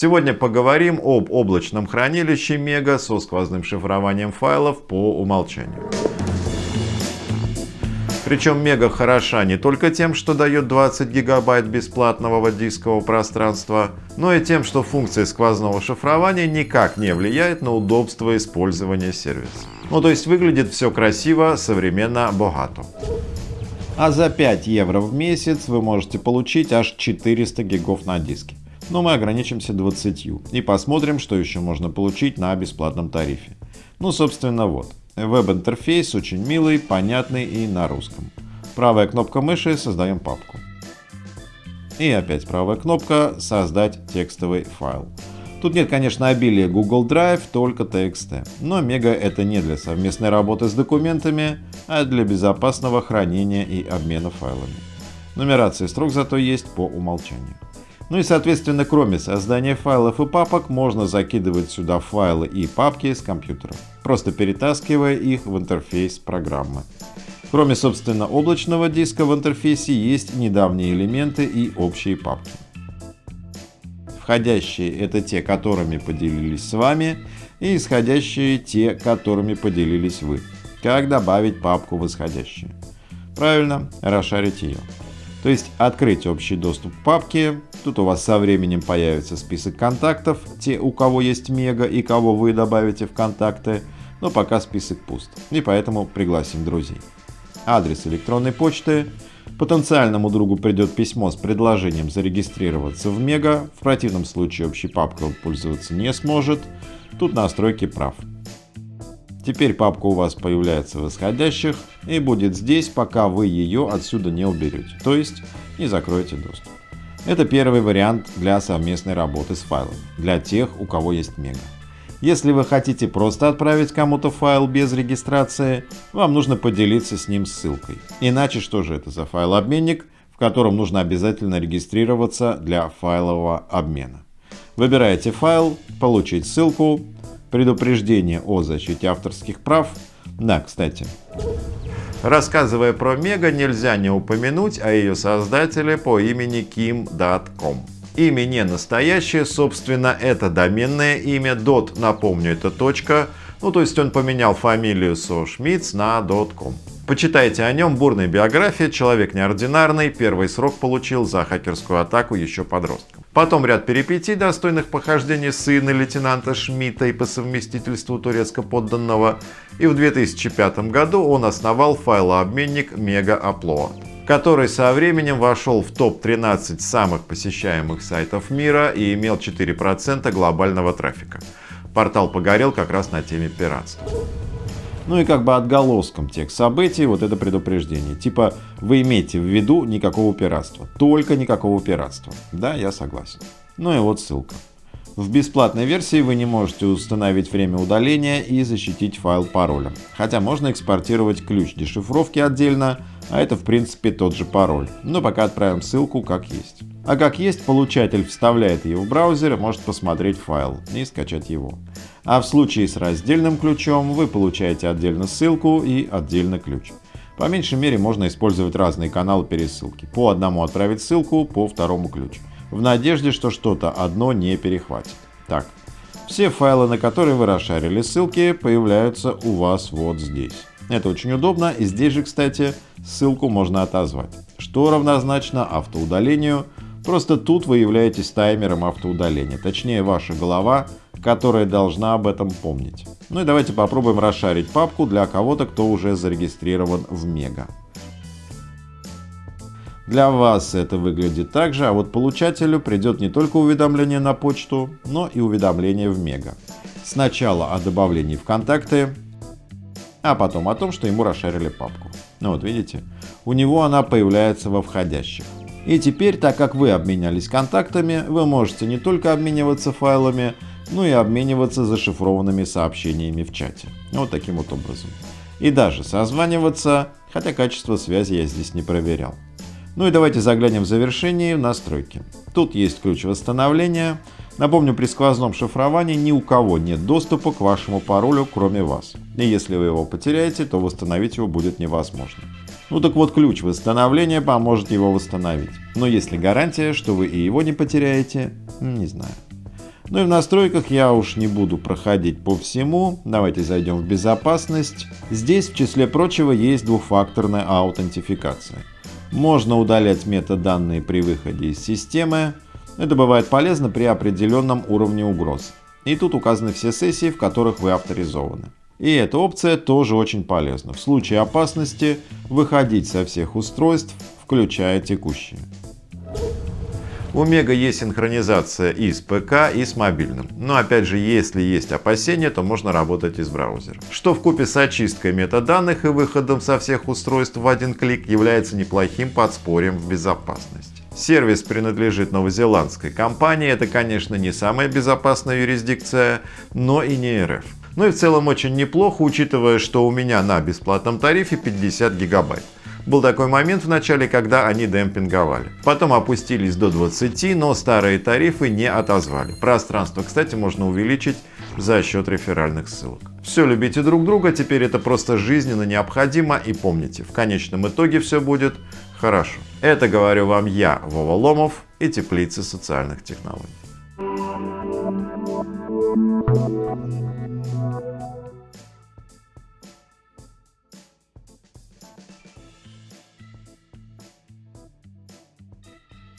Сегодня поговорим об облачном хранилище Mega со сквозным шифрованием файлов по умолчанию. Причем Мега хороша не только тем, что дает 20 гигабайт бесплатного дискового пространства, но и тем, что функция сквозного шифрования никак не влияет на удобство использования сервиса. Ну то есть выглядит все красиво, современно, богато. А за 5 евро в месяц вы можете получить аж 400 гигов на диске. Но мы ограничимся 20 и посмотрим, что еще можно получить на бесплатном тарифе. Ну собственно вот. Веб-интерфейс очень милый, понятный и на русском. Правая кнопка мыши «Создаем папку». И опять правая кнопка «Создать текстовый файл». Тут нет, конечно, обилия Google Drive, только TXT. Но Mega это не для совместной работы с документами, а для безопасного хранения и обмена файлами. Нумерация строк зато есть по умолчанию. Ну и соответственно, кроме создания файлов и папок, можно закидывать сюда файлы и папки с компьютера, просто перетаскивая их в интерфейс программы. Кроме, собственно, облачного диска в интерфейсе есть недавние элементы и общие папки. Входящие — это те, которыми поделились с вами, и исходящие — те, которыми поделились вы. Как добавить папку в исходящие? Правильно, расшарить ее. То есть открыть общий доступ к папке. Тут у вас со временем появится список контактов, те у кого есть мега и кого вы добавите в контакты, но пока список пуст, и поэтому пригласим друзей. Адрес электронной почты. Потенциальному другу придет письмо с предложением зарегистрироваться в Мега, в противном случае общей папкой пользоваться не сможет. Тут настройки прав. Теперь папка у вас появляется в исходящих и будет здесь, пока вы ее отсюда не уберете, то есть не закроете доступ. Это первый вариант для совместной работы с файлом, для тех, у кого есть мега. Если вы хотите просто отправить кому-то файл без регистрации, вам нужно поделиться с ним ссылкой. Иначе что же это за файл-обменник, в котором нужно обязательно регистрироваться для файлового обмена. Выбираете файл, получить ссылку, предупреждение о защите авторских прав. Да, кстати. Рассказывая про Мега, нельзя не упомянуть о ее создателе по имени Kim.com. Имя не настоящее, собственно, это доменное имя. Dot, напомню, это точка. Ну, то есть он поменял фамилию со Schmitz на .com. Почитайте о нем, бурная биография, человек неординарный, первый срок получил за хакерскую атаку еще подростком. Потом ряд перипетий, достойных похождений сына лейтенанта Шмидта и по совместительству турецко-подданного, и в 2005 году он основал файлообменник Mega Upload, который со временем вошел в топ-13 самых посещаемых сайтов мира и имел 4% глобального трафика. Портал погорел как раз на теме пиратства. Ну и как бы отголоском тех событий вот это предупреждение. Типа вы имейте в виду никакого пиратства. Только никакого пиратства. Да, я согласен. Ну и вот ссылка. В бесплатной версии вы не можете установить время удаления и защитить файл паролем. Хотя можно экспортировать ключ дешифровки отдельно, а это в принципе тот же пароль. Но пока отправим ссылку как есть. А как есть, получатель вставляет ее в браузер и может посмотреть файл и скачать его. А в случае с раздельным ключом вы получаете отдельно ссылку и отдельно ключ. По меньшей мере можно использовать разные каналы пересылки. По одному отправить ссылку, по второму ключ. В надежде, что что-то одно не перехватит. Так, все файлы, на которые вы расшарили ссылки, появляются у вас вот здесь. Это очень удобно и здесь же, кстати, ссылку можно отозвать, что равнозначно автоудалению Просто тут вы являетесь таймером автоудаления, точнее ваша голова, которая должна об этом помнить. Ну и давайте попробуем расшарить папку для кого-то, кто уже зарегистрирован в Мега. Для вас это выглядит так же, а вот получателю придет не только уведомление на почту, но и уведомление в Мега. Сначала о добавлении в контакты, а потом о том, что ему расшарили папку. Ну вот видите, у него она появляется во входящих. И теперь, так как вы обменялись контактами, вы можете не только обмениваться файлами, но и обмениваться зашифрованными сообщениями в чате. Вот таким вот образом. И даже созваниваться, хотя качество связи я здесь не проверял. Ну и давайте заглянем в завершение в настройки. Тут есть ключ восстановления. Напомню, при сквозном шифровании ни у кого нет доступа к вашему паролю, кроме вас. И если вы его потеряете, то восстановить его будет невозможно. Ну так вот ключ восстановления поможет его восстановить. Но есть ли гарантия, что вы и его не потеряете, не знаю. Ну и в настройках я уж не буду проходить по всему. Давайте зайдем в безопасность. Здесь в числе прочего есть двухфакторная аутентификация. Можно удалять метаданные при выходе из системы. Это бывает полезно при определенном уровне угроз. И тут указаны все сессии, в которых вы авторизованы. И эта опция тоже очень полезна. В случае опасности выходить со всех устройств, включая текущие. У Мега есть синхронизация и с ПК, и с мобильным. Но опять же, если есть опасения, то можно работать из браузера. Что в купе с очисткой метаданных и выходом со всех устройств в один клик является неплохим подспорьем в безопасности. Сервис принадлежит новозеландской компании. Это, конечно, не самая безопасная юрисдикция, но и не РФ. Ну и в целом очень неплохо, учитывая, что у меня на бесплатном тарифе 50 гигабайт. Был такой момент в начале, когда они демпинговали. Потом опустились до 20, но старые тарифы не отозвали. Пространство, кстати, можно увеличить за счет реферальных ссылок. Все любите друг друга, теперь это просто жизненно необходимо и помните, в конечном итоге все будет хорошо. Это говорю вам я, Вова Ломов и Теплицы социальных технологий.